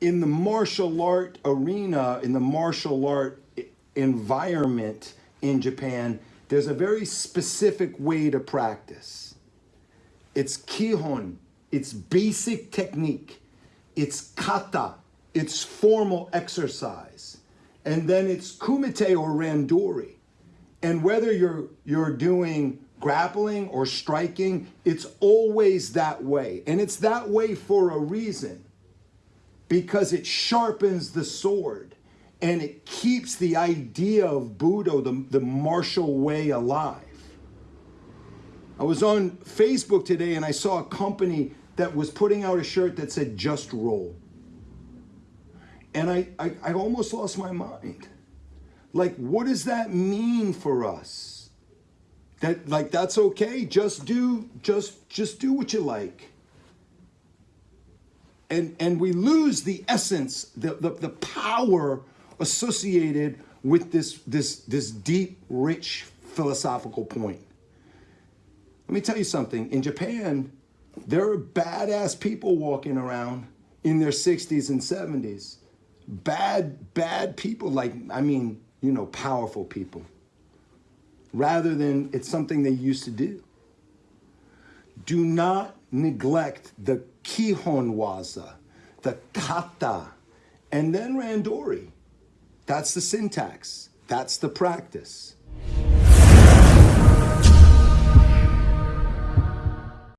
in the martial art arena, in the martial art environment in Japan, there's a very specific way to practice. It's kihon, it's basic technique, it's kata, it's formal exercise, and then it's kumite or randori. And whether you're you're doing grappling or striking, it's always that way. And it's that way for a reason. Because it sharpens the sword and it keeps the idea of Budo, the, the martial way, alive. I was on Facebook today and I saw a company that was putting out a shirt that said just roll. And I, I, I almost lost my mind. Like, what does that mean for us? That like that's okay. Just do just just do what you like. And and we lose the essence, the, the, the power associated with this this this deep, rich philosophical point. Let me tell you something. In Japan, there are badass people walking around in their 60s and 70s. Bad, bad people, like, I mean, you know, powerful people. Rather than it's something they used to do. Do not neglect the kihon waza, the kata, and then randori. That's the syntax. That's the practice.